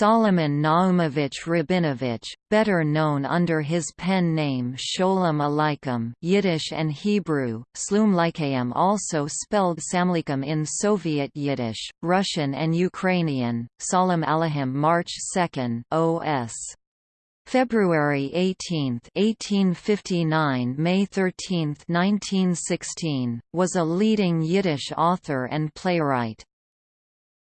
Solomon Naumovich Rabinovich, better known under his pen name Sholem Aleichem Yiddish and Hebrew, Slumlikayim also spelled Samlikum in Soviet Yiddish, Russian and Ukrainian, Salam Alahim March 2 OS. February 18, 1859 May 13, 1916, was a leading Yiddish author and playwright.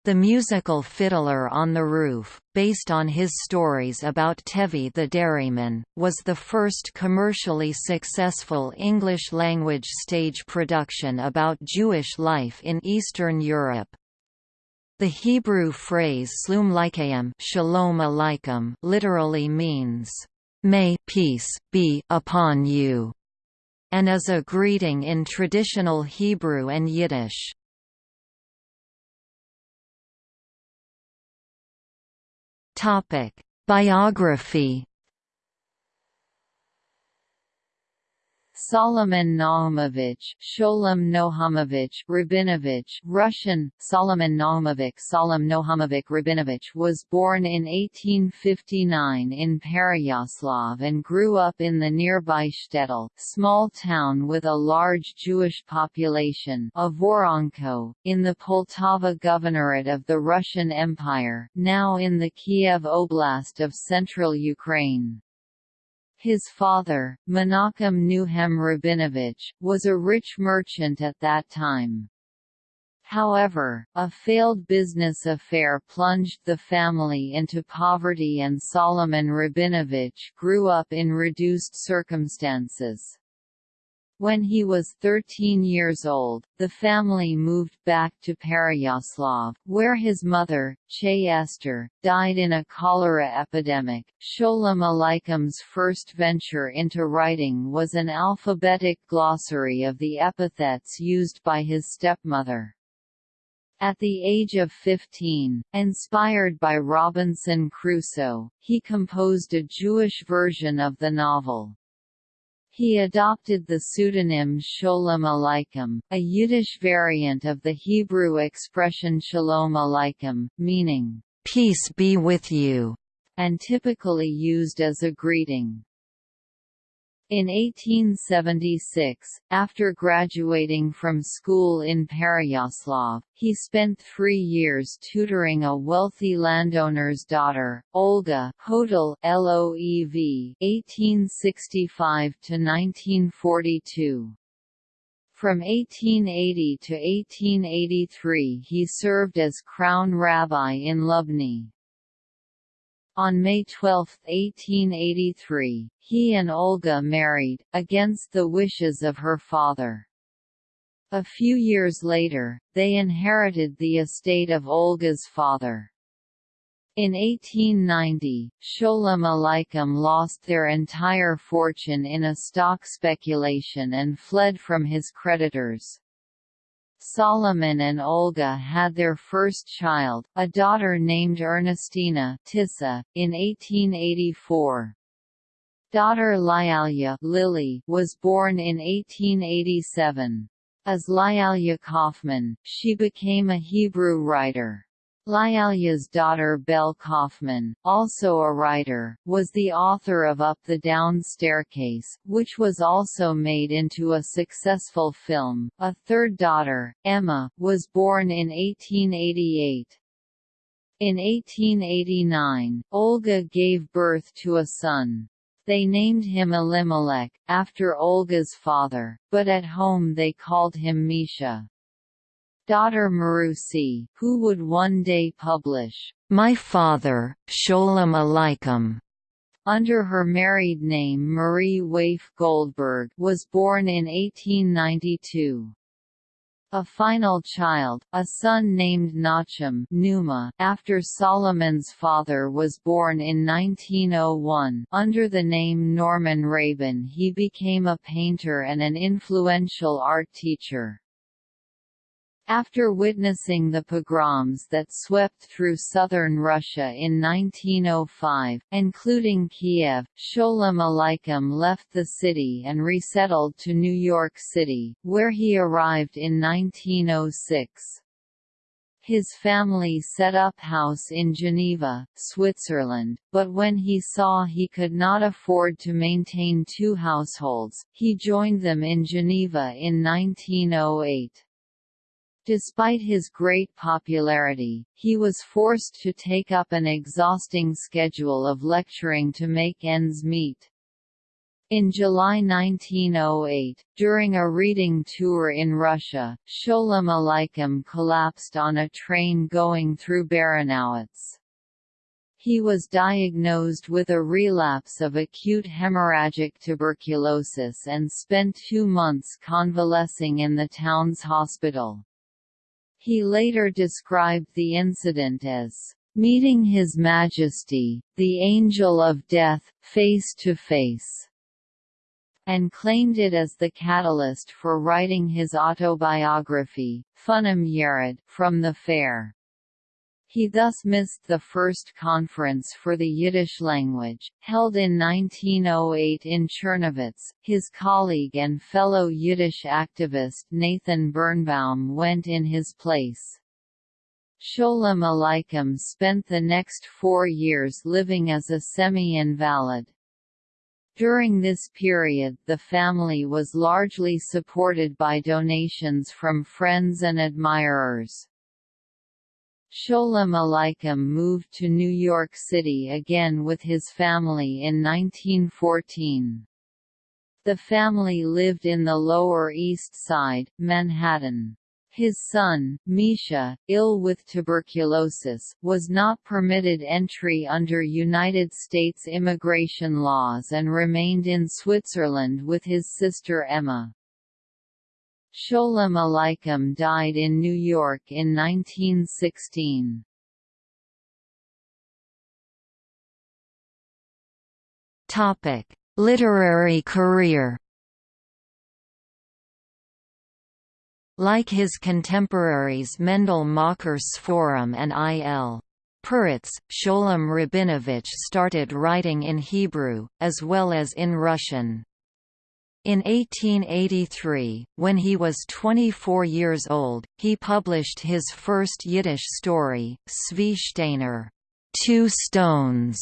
The musical Fiddler on the Roof, based on his stories about Tevye the dairyman, was the first commercially successful English-language stage production about Jewish life in Eastern Europe. The Hebrew phrase Shalom Aleichem literally means, "May peace be upon you," and is a greeting in traditional Hebrew and Yiddish. Topic: Biography Solomon Naumovich, Sholem Nohamovich Rabinovich, Russian, Solomon Naumovich Solom Nohamovich Rabinovich was born in 1859 in Pereyaslav and grew up in the nearby Shtetl, small town with a large Jewish population of Voronko, in the Poltava Governorate of the Russian Empire, now in the Kiev Oblast of central Ukraine. His father, Menachem Nuhem Rabinovich, was a rich merchant at that time. However, a failed business affair plunged the family into poverty and Solomon Rabinovich grew up in reduced circumstances. When he was 13 years old, the family moved back to Pereyaslav, where his mother, Che Esther, died in a cholera epidemic. Sholem Aleichem's first venture into writing was an alphabetic glossary of the epithets used by his stepmother. At the age of 15, inspired by Robinson Crusoe, he composed a Jewish version of the novel. He adopted the pseudonym Sholem Aleichem, a Yiddish variant of the Hebrew expression Shalom Aleichem, meaning, "'Peace be with you' and typically used as a greeting. In 1876, after graduating from school in Pereyaslav, he spent three years tutoring a wealthy landowner's daughter, Olga Hodel LOEV 1865–1942. From 1880 to 1883 he served as crown rabbi in Lubny. On May 12, 1883, he and Olga married, against the wishes of her father. A few years later, they inherited the estate of Olga's father. In 1890, Sholem Aleichem lost their entire fortune in a stock speculation and fled from his creditors. Solomon and Olga had their first child, a daughter named Ernestina Tissa, in 1884. Daughter Lialia Lily was born in 1887. As Lialia Kaufman, she became a Hebrew writer. Lialia's daughter Belle Kaufman, also a writer, was the author of Up the Down Staircase, which was also made into a successful film. A third daughter, Emma, was born in 1888. In 1889, Olga gave birth to a son. They named him Elimelech, after Olga's father, but at home they called him Misha daughter Marusi, who would one day publish, My Father, Sholem Aleichem, under her married name Marie Waif Goldberg was born in 1892. A final child, a son named Nachum Numa, after Solomon's father was born in 1901 under the name Norman Rabin he became a painter and an influential art teacher. After witnessing the pogroms that swept through southern Russia in 1905, including Kiev, Sholem Aleichem left the city and resettled to New York City, where he arrived in 1906. His family set up house in Geneva, Switzerland, but when he saw he could not afford to maintain two households, he joined them in Geneva in 1908. Despite his great popularity, he was forced to take up an exhausting schedule of lecturing to make ends meet. In July 1908, during a reading tour in Russia, Sholem Aleichem collapsed on a train going through Baranowitz. He was diagnosed with a relapse of acute hemorrhagic tuberculosis and spent two months convalescing in the town's hospital. He later described the incident as meeting His Majesty, the Angel of Death, face to face and claimed it as the catalyst for writing his autobiography, Funem Yered, from the fair. He thus missed the first conference for the Yiddish language, held in 1908 in Czernowitz. His colleague and fellow Yiddish activist Nathan Birnbaum went in his place. Sholem Aleichem spent the next four years living as a semi-invalid. During this period the family was largely supported by donations from friends and admirers. Sholem Aleichem moved to New York City again with his family in 1914. The family lived in the Lower East Side, Manhattan. His son, Misha, ill with tuberculosis, was not permitted entry under United States immigration laws and remained in Switzerland with his sister Emma. Sholem Aleichem died in New York in 1916. Topic: Literary career Like his contemporaries Mendele Mocher Sforim and I. L. Peretz, Sholem Rabinovich started writing in Hebrew, as well as in Russian. In 1883, when he was 24 years old, he published his first Yiddish story, Tsvey Shteyner, Two Stones,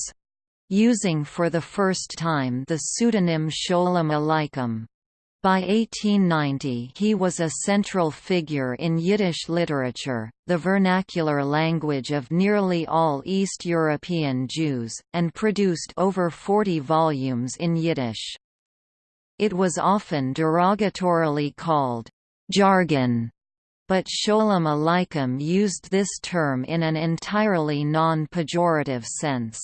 using for the first time the pseudonym Sholem Aleichem. By 1890 he was a central figure in Yiddish literature, the vernacular language of nearly all East European Jews, and produced over 40 volumes in Yiddish. It was often derogatorily called jargon, but Sholem Aleichem used this term in an entirely non-pejorative sense.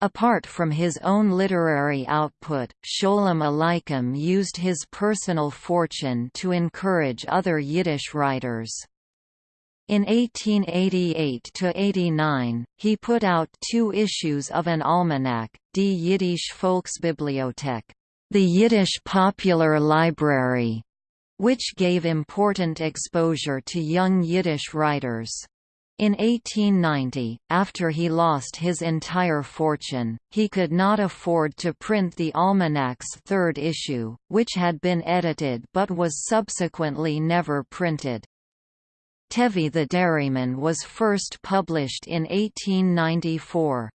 Apart from his own literary output, Sholem Aleichem used his personal fortune to encourage other Yiddish writers. In 1888–89, he put out two issues of an almanac, Die Yiddish Volksbibliothek, the Yiddish Popular Library, which gave important exposure to young Yiddish writers. In 1890, after he lost his entire fortune, he could not afford to print the almanac's third issue, which had been edited but was subsequently never printed. Tevye the Dairyman was first published in 1894.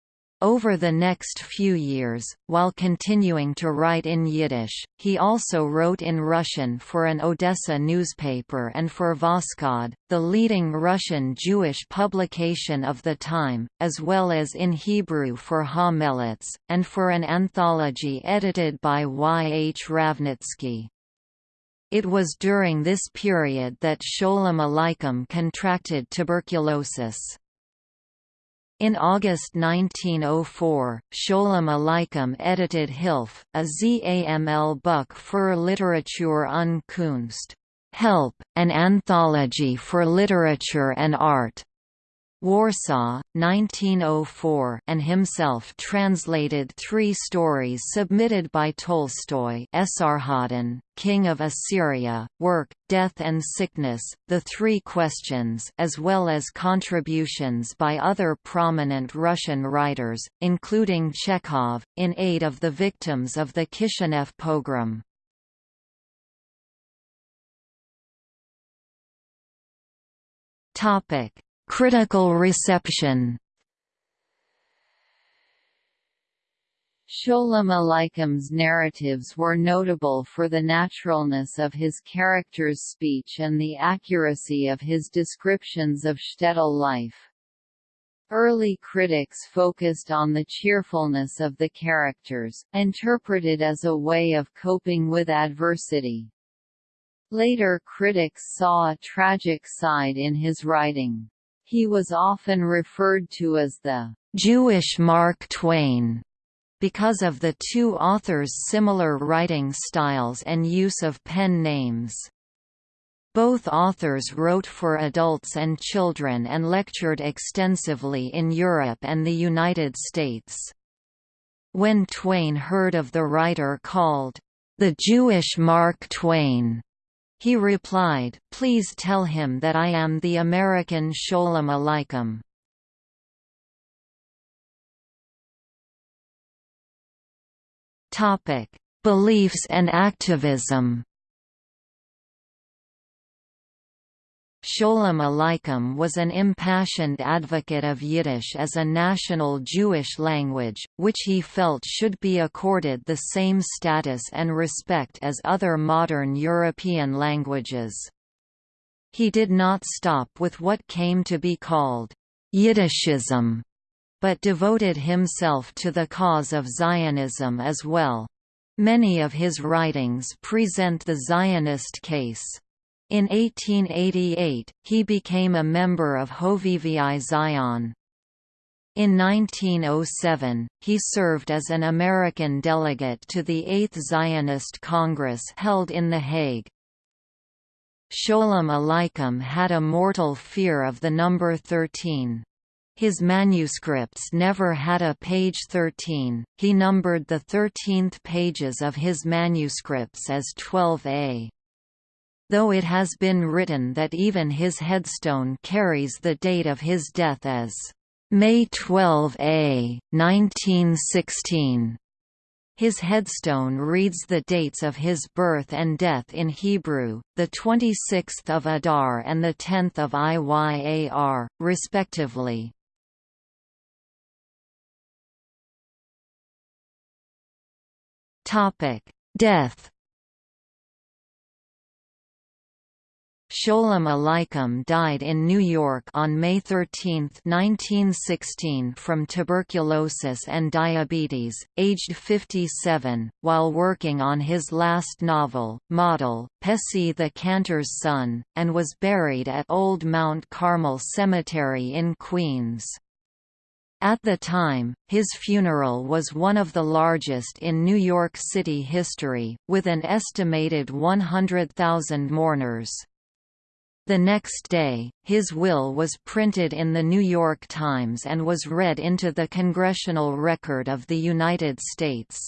Over the next few years, while continuing to write in Yiddish, he also wrote in Russian for an Odessa newspaper and for Voskhod, the leading Russian Jewish publication of the time, as well as in Hebrew for Ha-Melitz, and for an anthology edited by Y. H. Ravnitsky. It was during this period that Sholem Aleichem contracted tuberculosis. In August 1904, Sholem Aleichem edited Hilf, a ZAML book für Literatur und Kunst, Help, an anthology for literature and art, Warsaw, 1904 and himself translated three stories submitted by Tolstoy Esarhaddon, King of Assyria, Work, Death and Sickness, The Three Questions as well as contributions by other prominent Russian writers, including Chekhov, in aid of the victims of the Kishinev pogrom. Topic: Critical reception. Sholem Aleichem's narratives were notable for the naturalness of his characters' speech and the accuracy of his descriptions of shtetl life. Early critics focused on the cheerfulness of the characters, interpreted as a way of coping with adversity. Later critics saw a tragic side in his writing. He was often referred to as the Jewish Mark Twain because of the two authors' similar writing styles and use of pen names. Both authors wrote for adults and children and lectured extensively in Europe and the United States. When Twain heard of the writer called, "...the Jewish Mark Twain," he replied, Please tell him that I am the American Sholem Aleichem. Beliefs and activism Sholem Aleichem was an impassioned advocate of Yiddish as a national Jewish language, which he felt should be accorded the same status and respect as other modern European languages. He did not stop with what came to be called Yiddishism, but devoted himself to the cause of Zionism as well. Many of his writings present the Zionist case. In 1888, he became a member of Hovevei Zion. In 1907, he served as an American delegate to the Eighth Zionist Congress held in The Hague. Sholem Aleichem had a mortal fear of the number 13. His manuscripts never had a page 13, he numbered the 13th pages of his manuscripts as 12a though it has been written that even his headstone carries the date of his death as May 12 A, 1916. His headstone reads the dates of his birth and death in Hebrew, the 26th of Adar and the 10th of Iyar, respectively. Topic: Death Sholem Aleichem died in New York on May 13, 1916 from tuberculosis and diabetes, aged 57, while working on his last novel, Motl, Pessie the Cantor's Son, and was buried at Old Mount Carmel Cemetery in Queens. At the time, his funeral was one of the largest in New York City history, with an estimated 100,000 mourners. The next day, his will was printed in the New York Times and was read into the Congressional Record of the United States.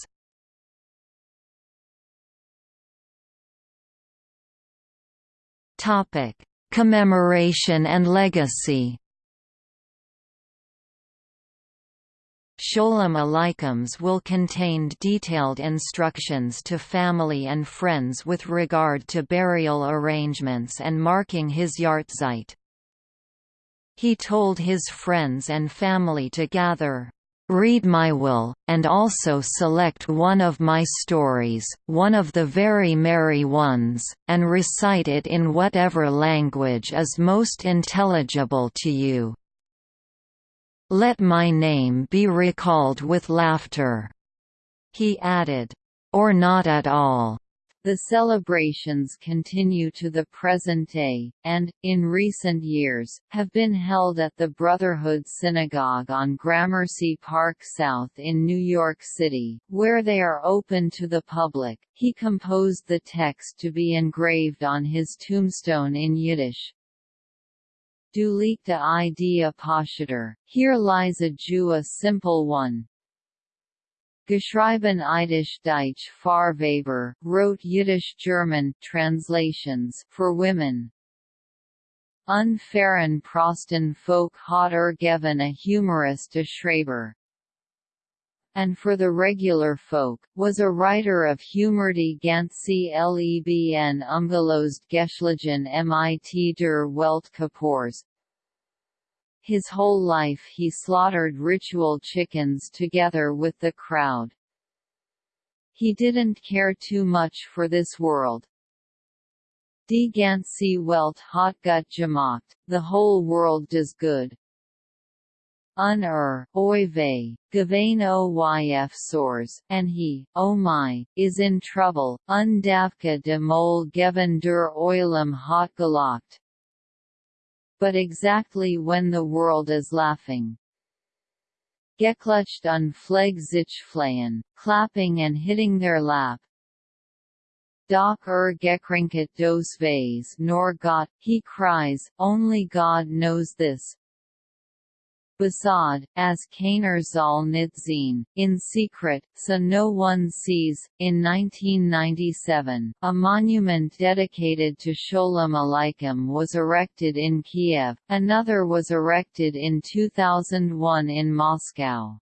Commemoration and legacy Sholem Aleichem's will contain detailed instructions to family and friends with regard to burial arrangements and marking his yahrzeit. He told his friends and family to gather, "...read my will, and also select one of my stories, one of the very merry ones, and recite it in whatever language is most intelligible to you." Let my name be recalled with laughter." He added, "Or not at all." The celebrations continue to the present day, and, in recent years, have been held at the Brotherhood Synagogue on Gramercy Park South in New York City, where they are open to the public. He composed the text to be engraved on his tombstone in Yiddish. Du liegt idea Paschater, here lies a Jew a simple one. Geschrieben Yiddish Deutsch Far Weber, wrote Yiddish-German translations for women. Unfairen Prosten Folk hat er a humorist a Schreiber, and for the regular folk, was a writer of humor die ganze Lebn umgelost geschlagen mit der Welt Kapoors. His whole life he slaughtered ritual chickens together with the crowd. He didn't care too much for this world. Die ganze Welt hat gut gemacht, the whole world does good. Un oy vey, gewein oyf soars, and he, oh my, is in trouble, un davka de mol geven der oilem hot gelacht but exactly when the world is laughing. Geklutscht un Fleg sich flayen, clapping and hitting their lap. Doch er gekrinket dos Vase nor Gott, he cries, only God knows this, Basad, as soll nicht in secret, so no one sees. In 1997, a monument dedicated to Sholem Aleichem was erected in Kiev, another was erected in 2001 in Moscow.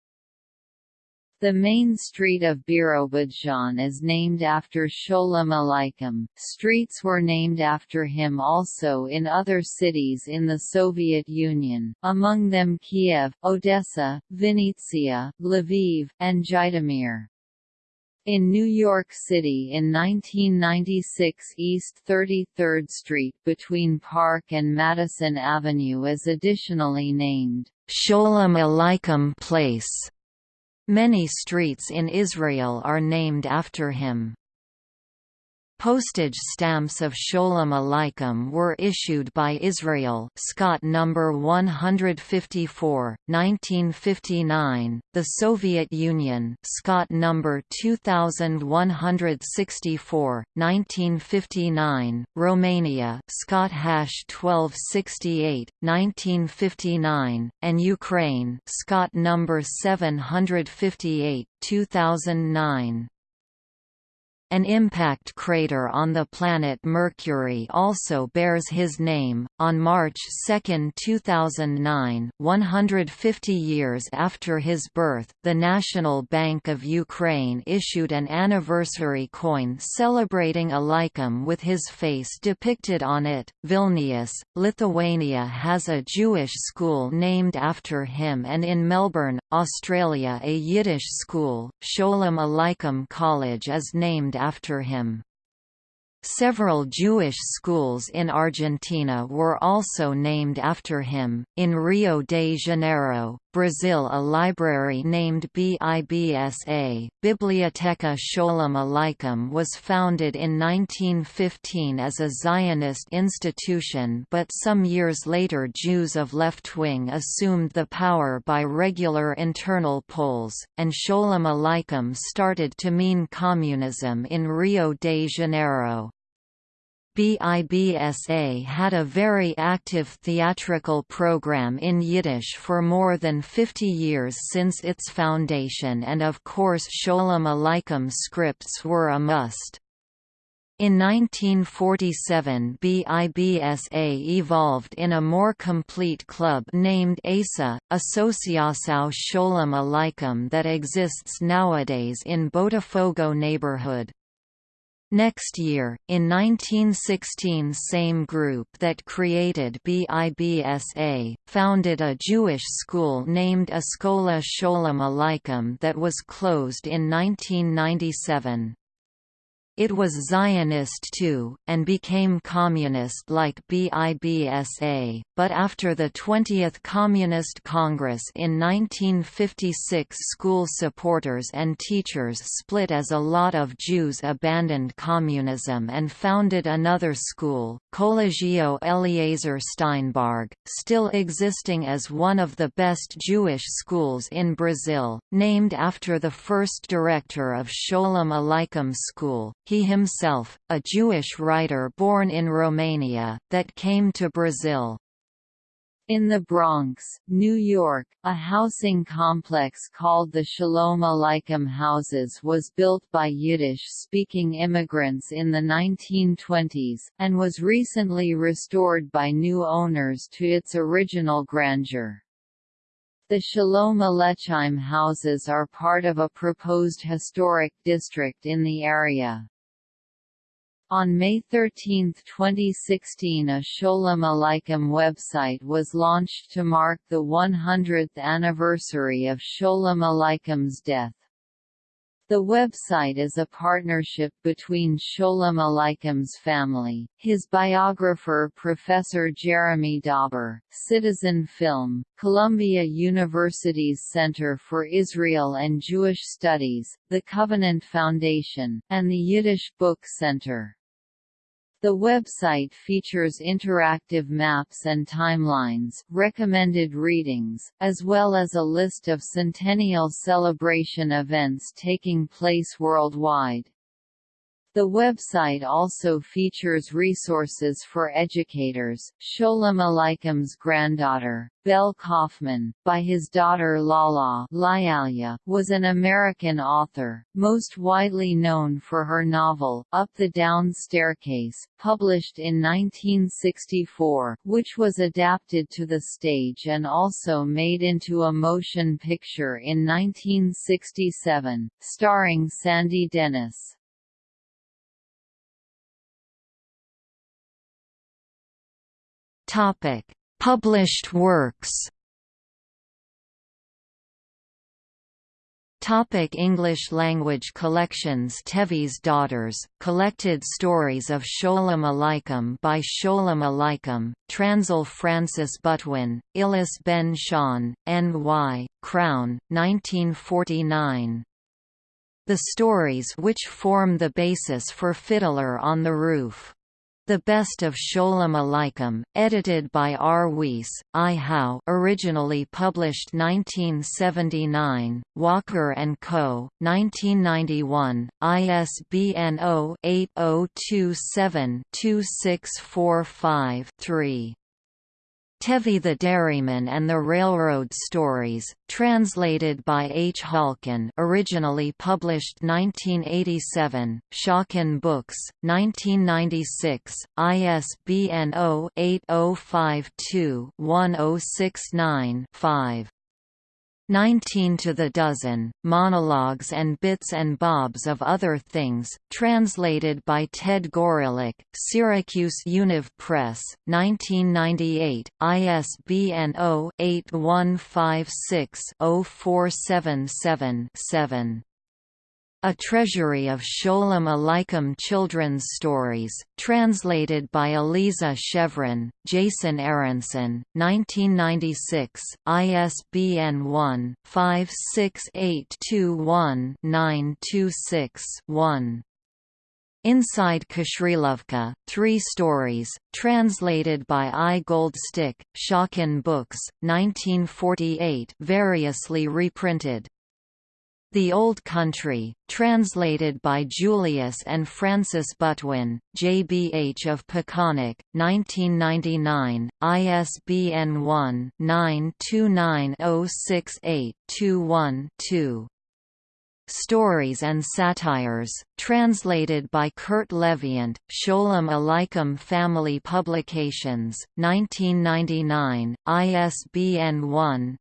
The main street of Birobidzhan is named after Sholem Aleichem. Streets were named after him also in other cities in the Soviet Union, among them Kiev, Odessa, Vinnytsia, Lviv, and Zhytomyr. In New York City in 1996 East 33rd Street between Park and Madison Avenue is additionally named Sholem Aleichem Place. Many streets in Israel are named after him. Postage stamps of Sholem Aleichem were issued by Israel Scott number 154, 1959, the Soviet Union Scott number 2164, 1959, Romania Scott hash 1268, 1959, and Ukraine Scott number 758, 2009. An impact crater on the planet Mercury also bears his name. On March 2, 2009, 150 years after his birth, the National Bank of Ukraine issued an anniversary coin celebrating Aleichem with his face depicted on it. Vilnius, Lithuania has a Jewish school named after him, and in Melbourne, Australia, a Yiddish school, Sholem Aleichem College, is named after him. Several Jewish schools in Argentina were also named after him. In Rio de Janeiro, Brazil, a library named BIBSA, Biblioteca Sholem Aleichem, was founded in 1915 as a Zionist institution, but some years later Jews of left wing assumed the power by regular internal polls, and Sholem Aleichem started to mean communism in Rio de Janeiro. BIBSA had a very active theatrical program in Yiddish for more than 50 years since its foundation and of course Sholem Aleichem scripts were a must. In 1947 BIBSA evolved in a more complete club named ASA, Associação Sholem Aleichem that exists nowadays in Botafogo neighborhood. Next year, in 1916 same group that created BIBSA, founded a Jewish school named Escola Sholem Aleichem that was closed in 1997. It was Zionist too, and became communist like BIBSA, but after the 20th Communist Congress in 1956 school supporters and teachers split as a lot of Jews abandoned communism and founded another school, Colégio Eliezer Steinberg, still existing as one of the best Jewish schools in Brazil, named after the first director of Sholem Aleichem School, he himself, a Jewish writer born in Romania, that came to Brazil. In the Bronx, New York, a housing complex called the Shalom Aleichem Houses was built by Yiddish-speaking immigrants in the 1920s, and was recently restored by new owners to its original grandeur. The Shalom Aleichem houses are part of a proposed historic district in the area. On May 13, 2016 a Sholem Aleichem website was launched to mark the 100th anniversary of Sholem Aleichem's death. The website is a partnership between Sholem Aleichem's family, his biographer Professor Jeremy Dauber, Citizen Film, Columbia University's Center for Israel and Jewish Studies, the Covenant Foundation, and the Yiddish Book Center. The website features interactive maps and timelines, recommended readings, as well as a list of centennial celebration events taking place worldwide. The website also features resources for educators. Sholem Aleichem's granddaughter, Belle Kaufman, by his daughter Lala Lialia, was an American author, most widely known for her novel, Up the Down Staircase, published in 1964, which was adapted to the stage and also made into a motion picture in 1967, starring Sandy Dennis. Topic: Published works. Topic English language collections Tevye's Daughters, collected stories of Sholem Aleichem by Sholem Aleichem, Transil Frances Butwin, Illis Ben Shahn, N.Y., Crown, 1949. The stories which form the basis for Fiddler on the Roof the Best of Sholem Aleichem, edited by R. Weiss, I. Howe originally published 1979, Walker & Co., 1991, ISBN 0-8027-2645-3. Tevye the Dairyman and the Railroad Stories, translated by H. Halkin originally published 1987, Schocken Books, 1996, ISBN 0-8052-1069-5. 19 to the dozen, monologues and bits and bobs of other things, translated by Ted Gorelick, Syracuse Univ Press, 1998, ISBN 0-8156-0477-7. A Treasury of Sholem Aleichem Children's Stories, translated by Aliza Shevrin, Jason Aronson, 1996, ISBN 1-56821-926-1. Inside Kashrilovka, Three Stories, translated by I. Goldstick, Schocken Books, 1948 variously reprinted. The Old Country, translated by Julius and Frances Butwin, JBH of Peconic, 1999, ISBN 1-929068212. Stories and Satires, translated by Curt Leviant, Sholem Aleichem Family Publications, 1999, ISBN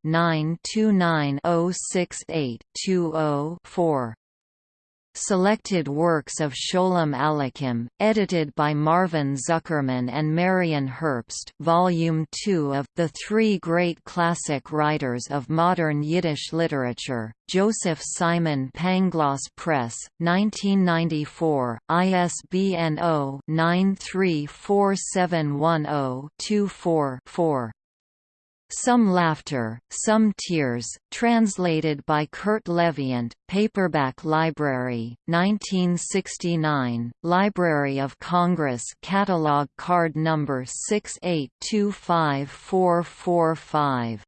1-929068220-4. Selected works of Sholem Aleichem, edited by Marvin Zuckerman and Marion Herbst Volume 2 of The Three Great Classic Writers of Modern Yiddish Literature, Joseph Simon Pangloss Press, 1994, ISBN 0-934710-24-4. Some Laughter, Some Tears, translated by Curt Leviant, Paperback Library, 1969, Library of Congress Catalog Card Number 6825445.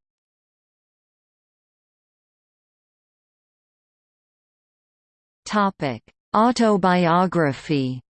Topic: Autobiography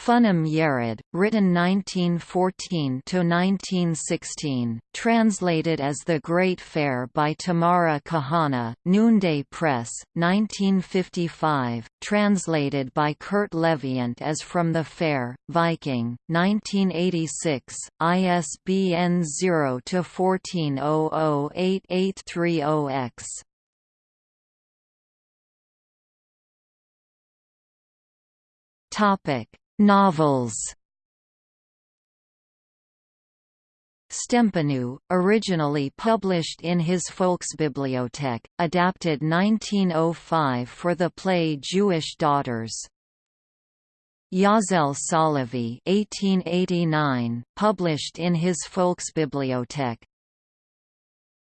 Funim Yered, written 1914–1916, translated as The Great Fair by Tamara Kahana, Noonday Press, 1955, translated by Curt Leviant as From the Fair, Viking, 1986, ISBN 0-14008830-X. Novels Stempenyu, originally published in his Volksbibliothek, adapted 1905 for the play Jewish Daughters. Yazel Salavi 1889, published in his Volksbibliothek,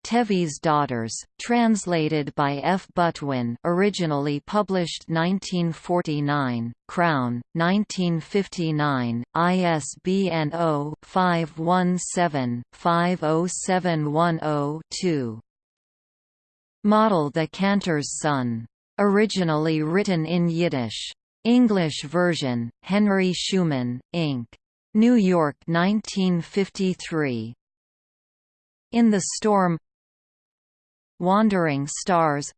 Tevye's Daughters, translated by F. Butwin originally published 1949, Crown, 1959, ISBN 0-517-50710-2. Motl The Cantor's Son. Originally written in Yiddish. English version, Henry Schumann, Inc. New York 1953. In the Storm Wandering Stars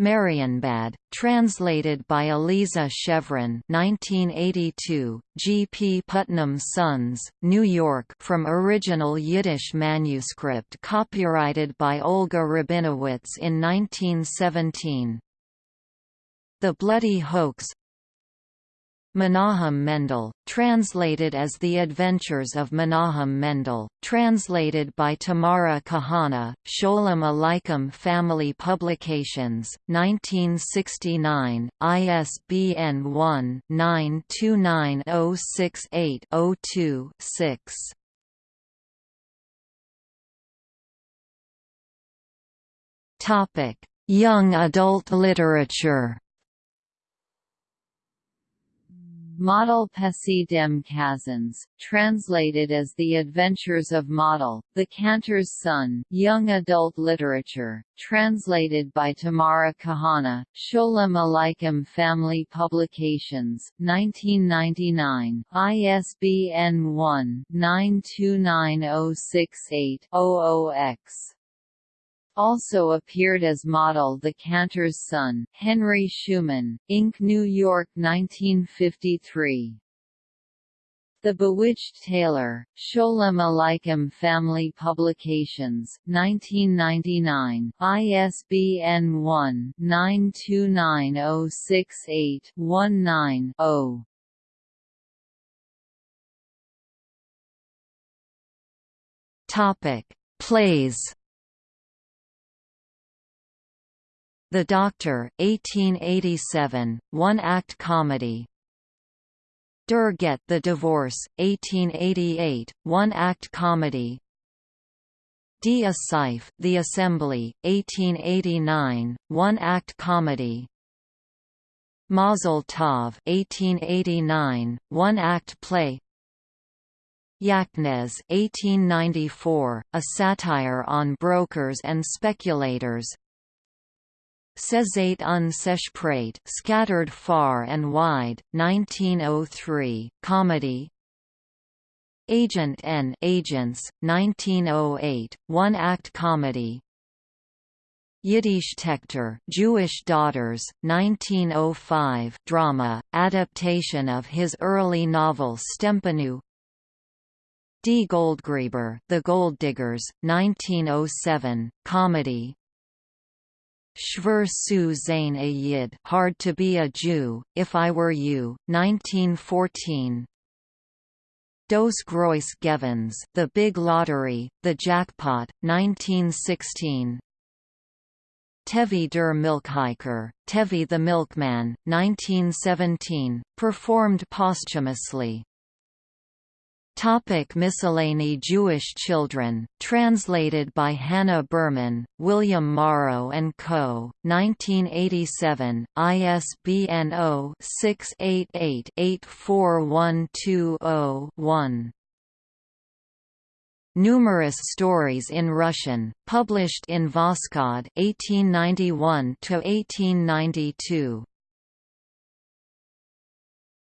Marienbad, translated by Aliza Shevrin 1982, G. P. Putnam Sons, New York from original Yiddish manuscript copyrighted by Olga Rabinowitz in 1917. The Bloody Hoax Menahem Mendel, translated as The Adventures of Menahem Mendel, translated by Tamara Kahana, Sholem Aleichem Family Publications, 1969, ISBN 1-929068-02-6. Young adult literature Motl Pessi dem Kazans, translated as The Adventures of Motl, The Cantor's Son, Young Adult Literature, translated by Tamara Kahana, Sholem Aleichem Family Publications, 1999, ISBN 1-929068-00X also appeared as Motl The Cantor's Son, Henry Schumann, Inc. New York 1953. The Bewitched Tailor, Sholem Aleichem Family Publications, 1999, ISBN 1-929068-19-0. Topic: Plays The Doctor, 1887, one-act comedy. Der Get the Divorce, 1888, one-act comedy. Die Asif, The Assembly, 1889, one-act comedy. Mazel Tov, 1889, one-act play. Yaknez, 1894, a satire on brokers and speculators. Sezate un Seshprate Scattered Far and Wide, 1903, comedy. Agent N Agents, 1908, one-act comedy. Yiddish Tektor Jewish Daughters, 1905 drama, adaptation of his early novel Stempenyu. D. Goldgräber The Gold Diggers, 1907, comedy Shver Su Zain a Yid Hard to be a Jew, If I Were You, 1914 Dos Grois Gevens The Big Lottery, The Jackpot, 1916 Tevye der Milkhiker, Tevye the Milkman, 1917, performed posthumously Topic Miscellany Jewish Children, translated by Hannah Berman, William Morrow & Co., 1987, ISBN 0-688-84120-1. Numerous stories in Russian, published in Voskhod 1891 to 1892.